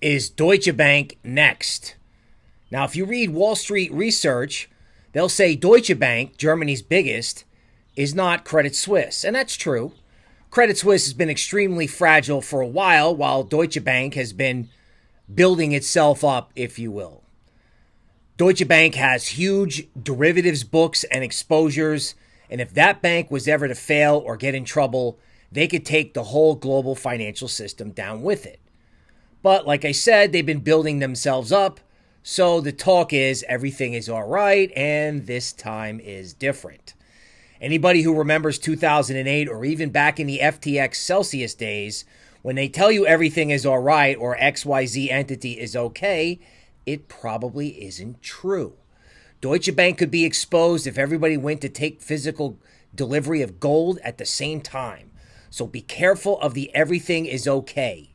is Deutsche Bank next? Now, if you read Wall Street research, they'll say Deutsche Bank, Germany's biggest, is not Credit Suisse. And that's true. Credit Suisse has been extremely fragile for a while, while Deutsche Bank has been building itself up, if you will. Deutsche Bank has huge derivatives books and exposures, and if that bank was ever to fail or get in trouble, they could take the whole global financial system down with it. But like I said, they've been building themselves up, so the talk is everything is all right, and this time is different. Anybody who remembers 2008 or even back in the FTX Celsius days, when they tell you everything is all right or XYZ entity is okay, it probably isn't true. Deutsche Bank could be exposed if everybody went to take physical delivery of gold at the same time. So be careful of the everything is okay.